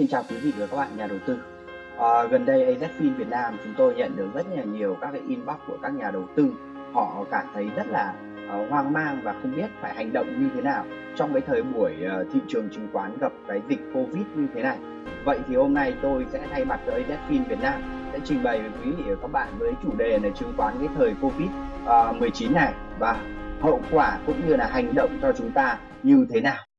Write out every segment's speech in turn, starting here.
Xin chào quý vị và các bạn nhà đầu tư. À, gần đây AZFIN Việt Nam chúng tôi nhận được rất là nhiều các cái inbox của các nhà đầu tư. Họ cảm thấy rất là uh, hoang mang và không biết phải hành động như thế nào trong cái thời buổi uh, thị trường chứng khoán gặp cái dịch Covid như thế này. Vậy thì hôm nay tôi sẽ thay mặt cho AZFIN Việt Nam sẽ trình bày với quý vị và các bạn với chủ đề là chứng khoán cái thời Covid à, uh, 19 này và hậu quả cũng như là hành động cho chúng ta như thế nào.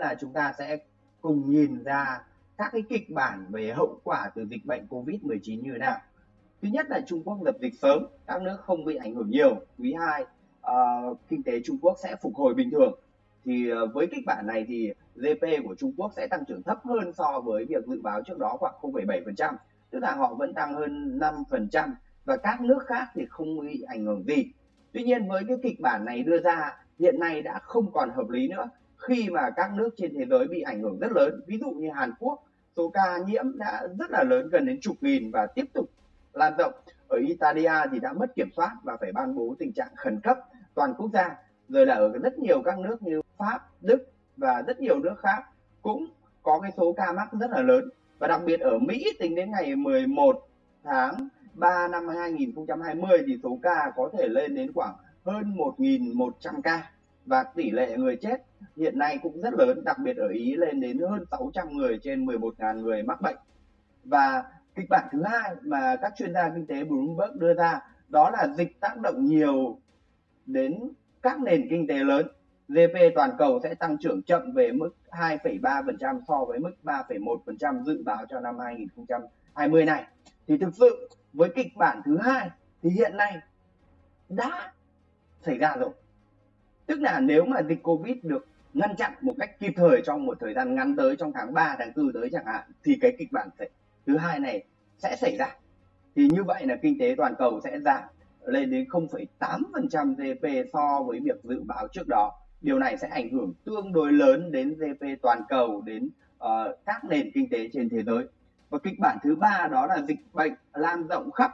Là chúng ta sẽ cùng nhìn ra các cái kịch bản về hậu quả từ dịch bệnh Covid-19 như thế nào. Thứ nhất là Trung Quốc lập dịch sớm, các nước không bị ảnh hưởng nhiều. Quý 2, uh, ờ, kinh tế Trung Quốc sẽ phục hồi bình thường. Thì uh, với kịch bản này thì GDP của Trung Quốc sẽ tăng trưởng thấp hơn so với việc dự báo trước đó khoảng 0,7%. Tức là họ vẫn tăng hơn 5% và các nước khác thì không bị ảnh hưởng gì. Tuy nhiên với cái kịch bản này đưa ra hiện nay đã không còn hợp lý nữa khi mà các nước trên thế giới bị ảnh hưởng rất lớn ví dụ như Hàn Quốc số ca nhiễm đã rất là lớn gần đến chục nghìn và tiếp tục lan rộng. Ở Italia thì đã mất kiểm soát và phải ban bố tình trạng khẩn cấp toàn quốc gia. Rồi là ở rất nhiều các nước như Pháp, Đức và rất nhiều nước khác cũng có cái số ca mắc rất là lớn. Và đặc biệt ở Mỹ tính đến ngày 11 tháng 3 năm 2020 thì số ca có thể lên đến khoảng hơn 1.100 ca và tỷ lệ người chết hiện nay cũng rất lớn, đặc biệt ở Ý lên đến hơn 600 người trên 11.000 người mắc bệnh. Và kịch bản thứ hai mà các chuyên gia kinh tế Bloomberg đưa ra đó là dịch tác động nhiều đến các nền kinh tế lớn. GDP toàn cầu sẽ tăng trưởng chậm về mức 2,3% so với mức 3,1% dự báo cho năm 2020 này. Thì thực sự với kịch bản thứ hai thì hiện nay đã xảy ra rồi tức là nếu mà dịch covid được ngăn chặn một cách kịp thời trong một thời gian ngắn tới trong tháng 3, tháng 4 tới chẳng hạn thì cái kịch bản thứ hai này sẽ xảy ra. Thì như vậy là kinh tế toàn cầu sẽ giảm lên đến 0,8% GDP so với việc dự báo trước đó. Điều này sẽ ảnh hưởng tương đối lớn đến GDP toàn cầu đến uh, các nền kinh tế trên thế giới. Và kịch bản thứ ba đó là dịch bệnh lan rộng khắp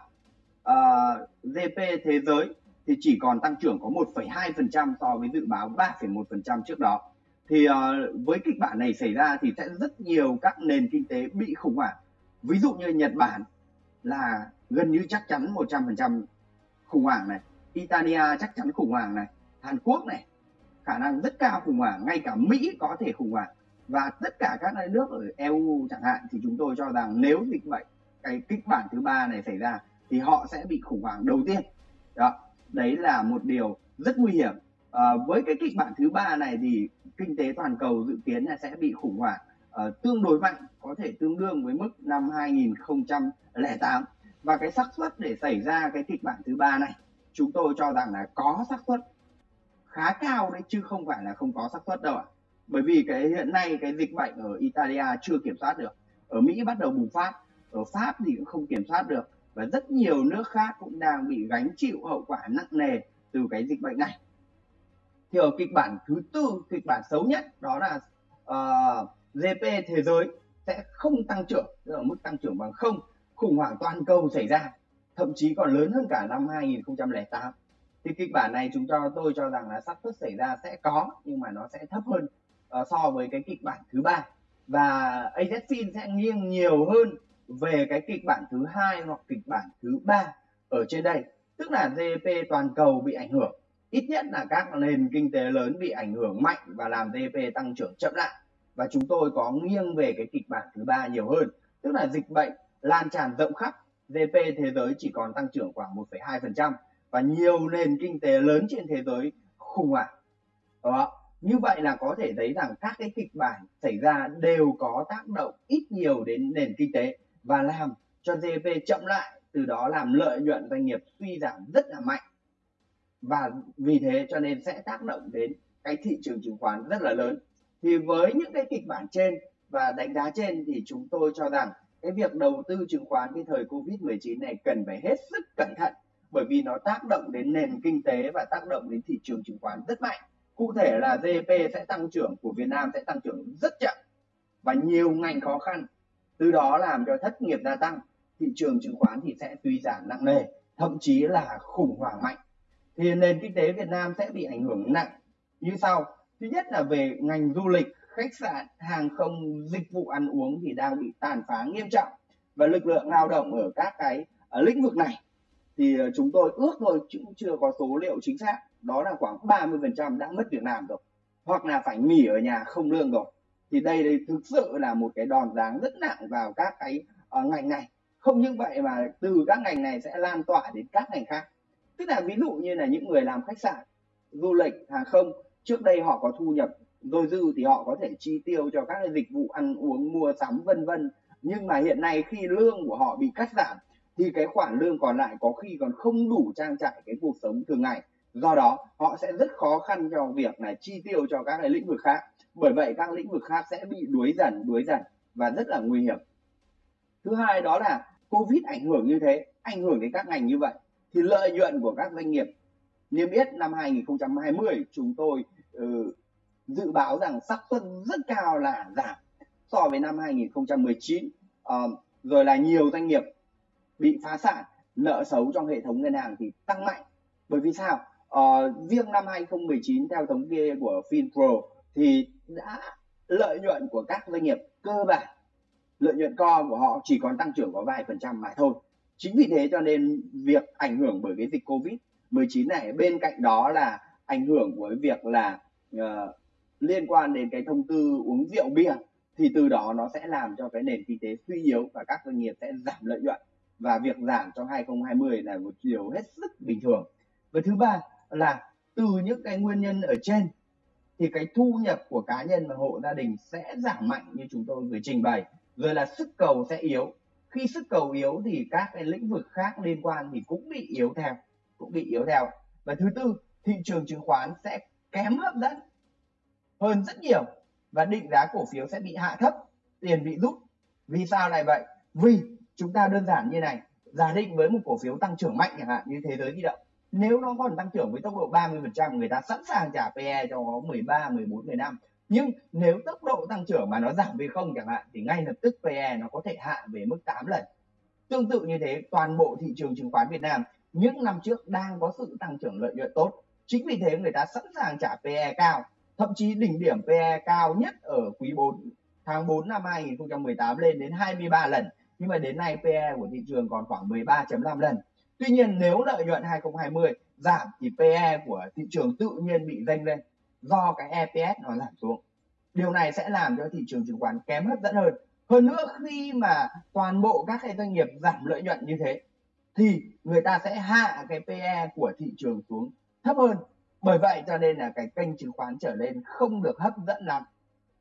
ờ, uh, GDP thế giới thì chỉ còn tăng trưởng có 1,2% so với dự báo 3,1% trước đó. Thì uh, với kịch bản này xảy ra thì sẽ rất nhiều các nền kinh tế bị khủng hoảng. Ví dụ như Nhật Bản là gần như chắc chắn 100% khủng hoảng này, Italia chắc chắn khủng hoảng này, Hàn Quốc này khả năng rất cao khủng hoảng, ngay cả Mỹ có thể khủng hoảng và tất cả các nước ở EU chẳng hạn thì chúng tôi cho rằng nếu dịch bệnh cái kịch bản thứ ba này xảy ra thì họ sẽ bị khủng hoảng đầu tiên. Đó đấy là một điều rất nguy hiểm. À, với cái kịch bản thứ ba này thì kinh tế toàn cầu dự kiến là sẽ bị khủng hoảng uh, tương đối mạnh có thể tương đương với mức năm 2008 và cái xác suất để xảy ra cái kịch bản thứ ba này chúng tôi cho rằng là có xác suất khá cao đấy chứ không phải là không có xác suất đâu ạ. Bởi vì cái hiện nay cái dịch bệnh ở Italia chưa kiểm soát được ở Mỹ bắt đầu bùng phát ở Pháp thì cũng không kiểm soát được và rất nhiều nước khác cũng đang bị gánh chịu hậu quả nặng nề từ cái dịch bệnh này. Thì ở kịch bản thứ tư kịch bản xấu nhất đó là ờ, uh, GDP thế giới sẽ không tăng trưởng ở mức tăng trưởng bằng không khủng hoảng toàn cầu xảy ra thậm chí còn lớn hơn cả năm 2008 thì kịch bản này chúng cho tôi cho rằng là sắp suất xảy ra sẽ có nhưng mà nó sẽ thấp hơn uh, so với cái kịch bản thứ ba. Và AZFIN sẽ nghiêng nhiều hơn về cái kịch bản thứ hai hoặc kịch bản thứ ba ở trên đây tức là GDP toàn cầu bị ảnh hưởng. Ít nhất là các nền kinh tế lớn bị ảnh hưởng mạnh và làm GDP tăng trưởng chậm lại. Và chúng tôi có nghiêng về cái kịch bản thứ ba nhiều hơn tức là dịch bệnh lan tràn rộng khắp. GDP thế giới chỉ còn tăng trưởng khoảng 1,2% và nhiều nền kinh tế lớn trên thế giới khủng hoảng. Đó như vậy là có thể thấy rằng các cái kịch bản xảy ra đều có tác động ít nhiều đến nền kinh tế và làm cho GDP chậm lại, từ đó làm lợi nhuận doanh nghiệp suy giảm rất là mạnh và vì thế cho nên sẽ tác động đến cái thị trường chứng khoán rất là lớn thì với những cái kịch bản trên và đánh giá trên thì chúng tôi cho rằng cái việc đầu tư chứng khoán cái thời Covid-19 này cần phải hết sức cẩn thận, bởi vì nó tác động đến nền kinh tế và tác động đến thị trường chứng khoán rất mạnh. Cụ thể là GDP sẽ tăng trưởng của Việt Nam sẽ tăng trưởng rất chậm và nhiều ngành khó khăn từ đó làm cho thất nghiệp gia tăng, thị trường chứng khoán thì sẽ suy giảm nặng nề, thậm chí là khủng hoảng mạnh. Thì nền kinh tế Việt Nam sẽ bị ảnh hưởng nặng. Như sau, thứ nhất là về ngành du lịch, khách sạn, hàng không, dịch vụ ăn uống thì đang bị tàn phá nghiêm trọng. Và lực lượng lao động ở các cái ở lĩnh vực này thì ờ, chúng tôi ước thôi chứ cũng chưa có số liệu chính xác. Đó là khoảng 30% đã mất việc làm rồi. Hoặc là phải nghỉ ở nhà không lương rồi thì đây đây thực sự là một cái đòn giáng rất nặng vào các cái uh, ngành này. Không những vậy mà từ các ngành này sẽ lan tỏa đến các ngành khác. Tức là ví dụ như là những người làm khách sạn du lịch hàng không trước đây họ có thu nhập dôi dư thì họ có thể chi tiêu cho các cái dịch vụ ăn uống mua sắm vân vân. Nhưng mà hiện nay khi lương của họ bị cắt giảm thì cái khoản lương còn lại có khi còn không đủ trang trải cái cuộc sống thường ngày do đó họ sẽ rất khó khăn cho việc là chi tiêu cho các cái lĩnh vực khác. Bởi vậy các lĩnh vực khác sẽ bị đuối dần đuối dần và rất là nguy hiểm. Thứ hai đó là covid ảnh hưởng như thế ảnh hưởng đến các ngành như vậy thì lợi nhuận của các doanh nghiệp. Niêm yết năm 2020 chúng tôi ừ, dự báo rằng xác suất rất cao là giảm so với năm 2019 à, ờ, rồi là nhiều doanh nghiệp bị phá sản nợ xấu trong hệ thống ngân hàng thì tăng mạnh. Bởi vì sao? Uh, riêng năm 2019 theo thống kê của Finpro thì đã lợi nhuận của các doanh nghiệp cơ bản lợi nhuận co của họ chỉ còn tăng trưởng có vài phần trăm mà thôi. Chính vì thế cho nên việc ảnh hưởng bởi cái dịch covid 19 này bên cạnh đó là ảnh hưởng của việc là uh, liên quan đến cái thông tư uống rượu bia thì từ đó nó sẽ làm cho cái nền kinh tế suy yếu và các doanh nghiệp sẽ giảm lợi nhuận. Và việc giảm trong 2020 là một điều hết sức bình thường. Và thứ ba là từ những cái nguyên nhân ở trên, thì cái thu nhập của cá nhân và hộ gia đình sẽ giảm mạnh như chúng tôi vừa trình bày. Rồi là sức cầu sẽ yếu. Khi sức cầu yếu thì các cái lĩnh vực khác liên quan thì cũng bị yếu theo, cũng bị yếu theo. Và thứ tư, thị trường chứng khoán sẽ kém hấp dẫn hơn rất nhiều và định giá cổ phiếu sẽ bị hạ thấp, tiền bị rút. Vì sao lại vậy? Vì chúng ta đơn giản như này, giả định với một cổ phiếu tăng trưởng mạnh chẳng hạn, như thế giới di động nếu nó còn tăng trưởng với tốc độ 30% người ta sẵn sàng trả PE cho nó 13, 14, 15 nhưng nếu tốc độ tăng trưởng mà nó giảm về không chẳng hạn thì ngay lập tức PE nó có thể hạ về mức 8 lần. Tương tự như thế toàn bộ thị trường chứng khoán Việt Nam những năm trước đang có sự tăng trưởng lợi nhuận tốt. Chính vì thế người ta sẵn sàng trả PE cao thậm chí đỉnh điểm PE cao nhất ở quý 4 tháng 4 năm 2018 lên đến 23 lần. Nhưng mà đến nay PE của thị trường còn khoảng 13.5 lần tuy nhiên nếu lợi nhuận 2020 giảm thì PE của thị trường tự nhiên bị dâng lên do cái EPS nó giảm xuống. Điều này sẽ làm cho thị trường chứng khoán kém hấp dẫn hơn. Hơn nữa khi mà toàn bộ các cái doanh nghiệp giảm lợi nhuận như thế thì người ta sẽ hạ cái PE của thị trường xuống thấp hơn. Bởi vậy cho nên là cái kênh chứng khoán trở lên không được hấp dẫn lắm.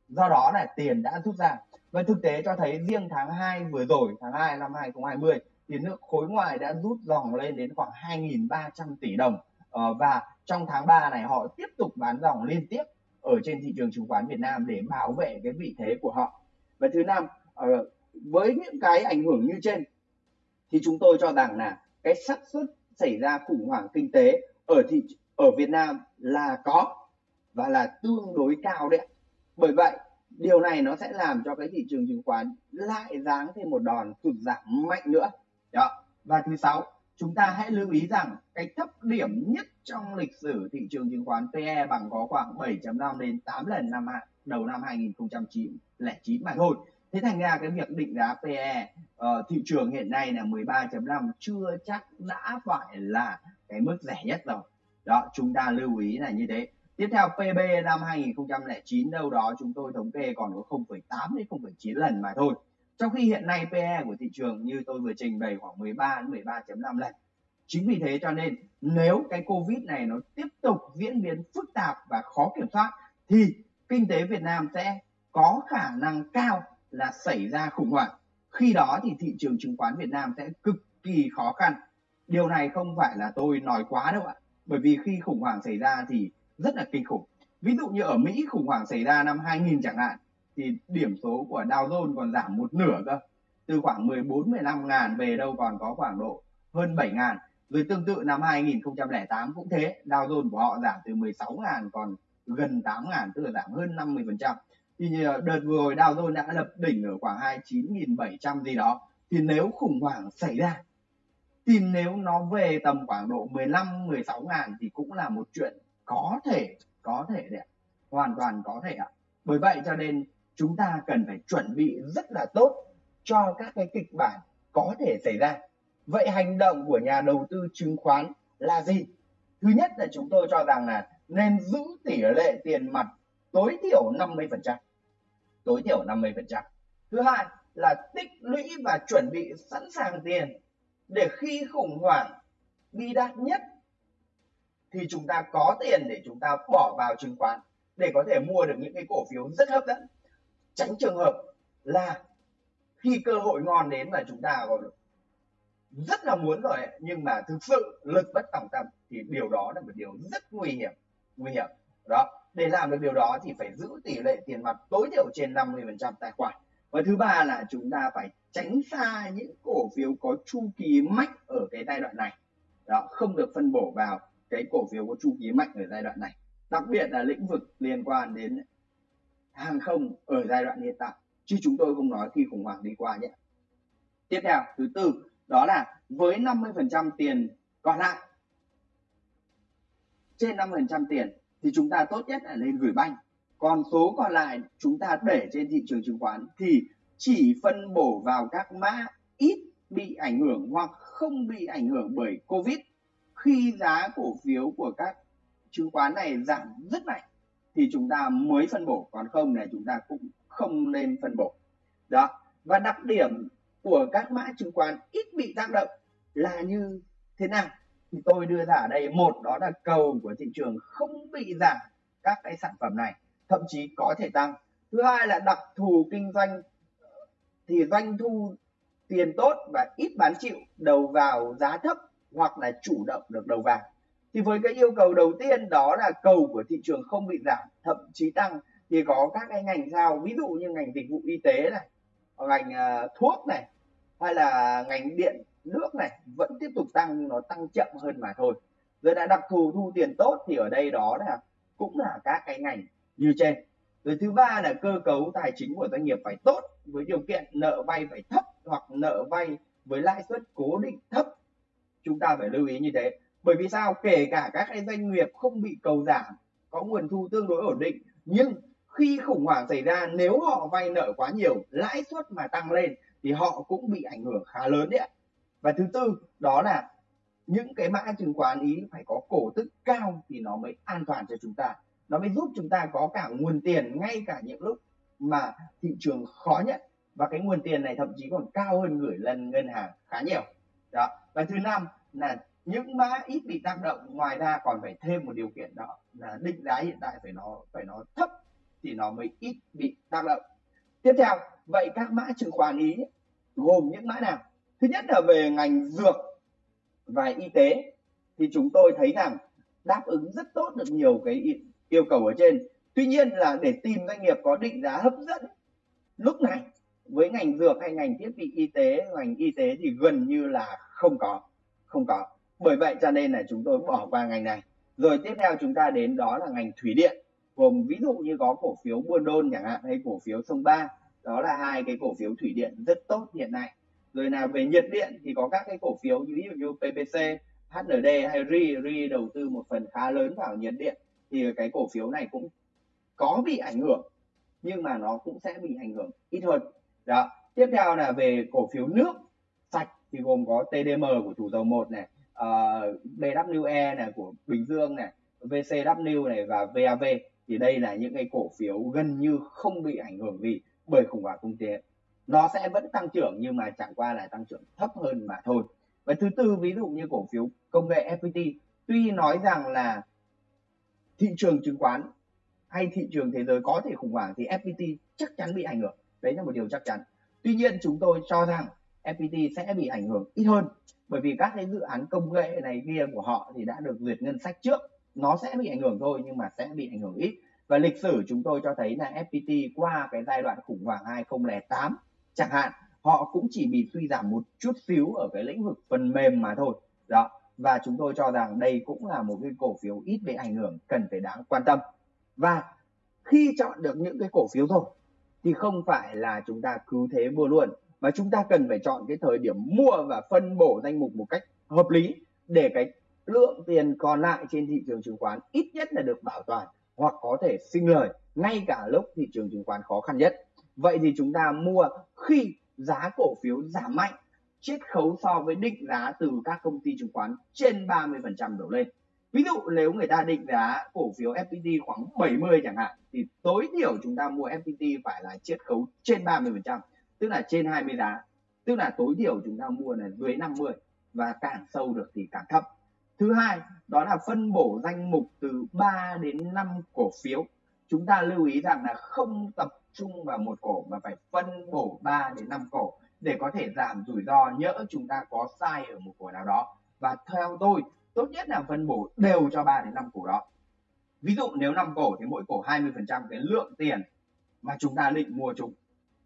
Do đó là tiền đã rút ra. Và thực tế cho thấy riêng tháng 2 vừa rồi, tháng 2 năm 2020 thì nước khối ngoài đã rút dòng lên đến khoảng 2.300 tỷ đồng. Ờ, và trong tháng 3 này họ tiếp tục bán dòng liên tiếp ở trên thị trường chứng khoán Việt Nam để bảo vệ cái vị thế của họ. Và thứ năm ờ, với những cái ảnh hưởng như trên, thì chúng tôi cho rằng là cái xác suất xảy ra khủng hoảng kinh tế ở thị, ở Việt Nam là có và là tương đối cao đấy bởi vậy, điều này nó sẽ làm cho cái thị trường chứng khoán lại giáng thêm một đòn sụt giảm mạnh nữa đó và thứ sáu chúng ta hãy lưu ý rằng cái thấp điểm nhất trong lịch sử thị trường chứng khoán PE bằng có khoảng 7.5 đến 8 lần năm đầu năm 2009 mà thôi. Thế thành ra cái việc định giá PE uh, ờ, thị trường hiện nay là 13.5 chưa chắc đã phải là cái mức rẻ nhất rồi. Đó chúng ta lưu ý là như thế. Tiếp theo PB năm 2009 đâu đó chúng tôi thống kê còn có 0,8 đến 0,9 lần mà thôi trong khi hiện nay PE của thị trường như tôi vừa trình bày khoảng 13 đến 13.5 lần. Chính vì thế cho nên nếu cái Covid này nó tiếp tục diễn biến phức tạp và khó kiểm soát, thì kinh tế Việt Nam sẽ có khả năng cao là xảy ra khủng hoảng. Khi đó thì thị trường chứng khoán Việt Nam sẽ cực kỳ khó khăn. Điều này không phải là tôi nói quá đâu ạ. Bởi vì khi khủng hoảng xảy ra thì rất là kinh khủng. Ví dụ như ở Mỹ khủng hoảng xảy ra năm 2000 chẳng hạn thì điểm số của Dow Jones còn giảm một nửa cơ. Từ khoảng 14 15 ngàn về đâu còn có khoảng độ hơn 7 ngàn. Rồi tương tự năm 2008 cũng thế, Dow Jones của họ giảm từ 16 ngàn còn gần 8 ngàn, tức là giảm hơn 50 phần trăm. Thì đợt vừa rồi Dow Jones đã lập đỉnh ở khoảng 29.700 gì đó. Thì nếu khủng hoảng xảy ra, thì nếu nó về tầm khoảng độ 15 16 ngàn thì cũng là một chuyện có thể có thể đấy hoàn toàn có thể ạ. Bởi vậy cho nên chúng ta cần phải chuẩn bị rất là tốt cho các cái kịch bản có thể xảy ra. Vậy hành động của nhà đầu tư chứng khoán là gì? Thứ nhất là chúng tôi cho rằng là nên giữ tỷ lệ tiền mặt tối thiểu 50% tối thiểu 50% thứ hai là tích lũy và chuẩn bị sẵn sàng tiền để khi khủng hoảng bi đát nhất thì chúng ta có tiền để chúng ta bỏ vào chứng khoán để có thể mua được những cái cổ phiếu rất hấp dẫn tránh trường hợp là khi cơ hội ngon đến mà chúng ta còn rất là muốn rồi, nhưng mà thực sự lực bất tòng tâm thì điều đó là một điều rất nguy hiểm nguy hiểm. Đó, để làm được điều đó thì phải giữ tỷ lệ tiền mặt tối thiểu trên 50% tài khoản. Và thứ ba là chúng ta phải tránh xa những cổ phiếu có chu kỳ mạnh ở cái giai đoạn này. Đó, không được phân bổ vào cái cổ phiếu có chu kỳ mạnh ở giai đoạn này. Đặc biệt là lĩnh vực liên quan đến hàng không ở giai đoạn hiện tại, chứ chúng tôi không nói khi khủng hoảng đi qua nhé. Tiếp theo, thứ tư, đó là với 50% tiền còn lại, trên 5% tiền thì chúng ta tốt nhất là lên gửi banh còn số còn lại chúng ta để trên thị trường chứng khoán thì chỉ phân bổ vào các mã ít bị ảnh hưởng hoặc không bị ảnh hưởng bởi covid, khi giá cổ phiếu của các chứng khoán này giảm rất mạnh thì chúng ta mới phân bổ. Còn không này, chúng ta cũng không nên phân bổ. Đó. Và đặc điểm của các mã chứng khoán ít bị tác động là như thế nào? Thì tôi đưa ra ở đây, một, đó là cầu của thị trường không bị giảm các cái sản phẩm này, thậm chí có thể tăng. Thứ hai là đặc thù kinh doanh, thì doanh thu tiền tốt và ít bán chịu, đầu vào giá thấp hoặc là chủ động được đầu vào thì với cái yêu cầu đầu tiên đó là cầu của thị trường không bị giảm thậm chí tăng thì có các cái ngành sao ví dụ như ngành dịch vụ y tế này ngành uh, thuốc này hay là ngành điện nước này vẫn tiếp tục tăng nhưng nó tăng chậm hơn mà thôi. Rồi đã đặc thù thu tiền tốt thì ở đây đó là cũng là các cái ngành như trên. Rồi thứ ba là cơ cấu tài chính của doanh nghiệp phải tốt với điều kiện nợ vay phải thấp hoặc nợ vay với lãi suất cố định thấp. Chúng ta phải lưu ý như thế bởi vì sao? Kể cả các cái doanh nghiệp không bị cầu giảm, có nguồn thu tương đối ổn định, nhưng khi khủng hoảng xảy ra, nếu họ vay nợ quá nhiều, lãi suất mà tăng lên thì họ cũng bị ảnh hưởng khá lớn đấy ạ. Và thứ tư, đó là những cái mã chứng khoán ý phải có cổ tức cao thì nó mới an toàn cho chúng ta. Nó mới giúp chúng ta có cả nguồn tiền ngay cả những lúc mà thị trường khó nhận và cái nguồn tiền này thậm chí còn cao hơn gửi lần ngân hàng khá nhiều. Đó. Và thứ năm là những mã ít bị tác động, ngoài ra còn phải thêm một điều kiện đó là định giá hiện tại phải nó phải nó thấp thì nó mới ít bị tác động. Tiếp theo, vậy các mã chứng khoán ý gồm những mã nào? Thứ nhất là về ngành dược và y tế, thì chúng tôi thấy rằng đáp ứng rất tốt được nhiều cái yêu cầu ở trên. Tuy nhiên là để tìm doanh nghiệp có định giá hấp dẫn lúc này với ngành dược hay ngành thiết bị y tế, ngành y tế thì gần như là không có không có bởi vậy cho nên là chúng tôi bỏ qua ngành này. Rồi tiếp theo chúng ta đến đó là ngành thủy điện. Gồm ví dụ như có cổ phiếu buôn đôn chẳng hạn, hay cổ phiếu sông ba. Đó là hai cái cổ phiếu thủy điện rất tốt hiện nay. Rồi là về nhiệt điện thì có các cái cổ phiếu như ví dụ như PPC HND hay RI RI đầu tư một phần khá lớn vào nhiệt điện. Thì cái cổ phiếu này cũng có bị ảnh hưởng, nhưng mà nó cũng sẽ bị ảnh hưởng ít hơn. Đó, tiếp theo là về cổ phiếu nước sạch thì gồm có TDM của chủ dầu một này Ờ, uh, BWE này của Bình Dương này VCW này và VAV thì đây là những cái cổ phiếu gần như không bị ảnh hưởng gì bởi khủng hoảng kinh tế. Nó sẽ vẫn tăng trưởng nhưng mà chẳng qua là tăng trưởng thấp hơn mà thôi. Và thứ tư ví dụ như cổ phiếu công nghệ FPT tuy nói rằng là thị trường chứng khoán hay thị trường thế giới có thể khủng hoảng thì FPT chắc chắn bị ảnh hưởng. Đấy là một điều chắc chắn. Tuy nhiên chúng tôi cho rằng FPT sẽ bị ảnh hưởng ít hơn. Bởi vì các cái dự án công nghệ này kia của họ thì đã được duyệt ngân sách trước. Nó sẽ bị ảnh hưởng thôi nhưng mà sẽ bị ảnh hưởng ít. Và lịch sử chúng tôi cho thấy là FPT qua cái giai đoạn khủng hoảng 2008 chẳng hạn, họ cũng chỉ bị suy giảm một chút xíu ở cái lĩnh vực phần mềm mà thôi. Đó. Và chúng tôi cho rằng đây cũng là một cái cổ phiếu ít bị ảnh hưởng, cần phải đáng quan tâm. Và khi chọn được những cái cổ phiếu rồi thì không phải là chúng ta cứ thế mua luôn và chúng ta cần phải chọn cái thời điểm mua và phân bổ danh mục một cách hợp lý để cái lượng tiền còn lại trên thị trường chứng khoán ít nhất là được bảo toàn hoặc có thể sinh lời ngay cả lúc thị trường chứng khoán khó khăn nhất. Vậy thì chúng ta mua khi giá cổ phiếu giảm mạnh, chiết khấu so với định giá từ các công ty chứng khoán trên 30% đổ lên. Ví dụ nếu người ta định giá cổ phiếu FPT khoảng 70 chẳng hạn thì tối thiểu chúng ta mua FPT phải là chiết khấu trên 30%, tức là trên 20 giá. Tức là tối thiểu chúng ta mua là dưới 50 và càng sâu được thì càng thấp. Thứ hai, đó là phân bổ danh mục từ 3 đến 5 cổ phiếu. Chúng ta lưu ý rằng là không tập trung vào một cổ mà phải phân bổ 3 đến 5 cổ để có thể giảm rủi ro nhỡ chúng ta có sai ở một cổ nào đó. Và theo tôi, tốt nhất là phân bổ đều cho 3 đến 5 cổ đó. Ví dụ nếu 5 cổ thì mỗi cổ 20% cái lượng tiền mà chúng ta định mua chúng.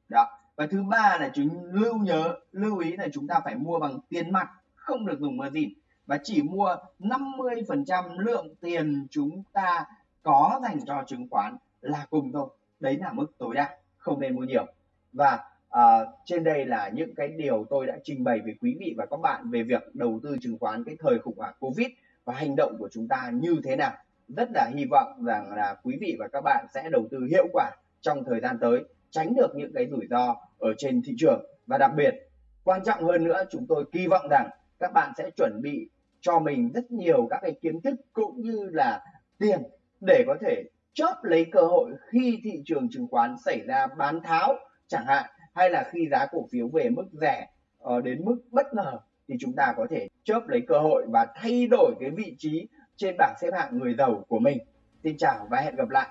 Đó. Và thứ ba là chúng lưu nhớ, lưu ý là chúng ta phải mua bằng tiền mặt, không được dùng margin và chỉ mua 50% lượng tiền chúng ta có dành cho chứng khoán là cùng thôi. Đấy là mức tối đa không nên mua nhiều. Và uh, trên đây là những cái điều tôi đã trình bày với quý vị và các bạn về việc đầu tư chứng khoán cái thời khủng hoảng covid và hành động của chúng ta như thế nào. Rất là hy vọng rằng là quý vị và các bạn sẽ đầu tư hiệu quả trong thời gian tới tránh được những cái rủi ro ở trên thị trường và đặc biệt, quan trọng hơn nữa, chúng tôi kỳ vọng rằng các bạn sẽ chuẩn bị cho mình rất nhiều các cái kiến thức cũng như là tiền để có thể chớp lấy cơ hội khi thị trường chứng khoán xảy ra bán tháo chẳng hạn, hay là khi giá cổ phiếu về mức rẻ ờ, đến mức bất ngờ thì chúng ta có thể chớp lấy cơ hội và thay đổi cái vị trí trên bảng xếp hạng người giàu của mình. Xin chào và hẹn gặp lại.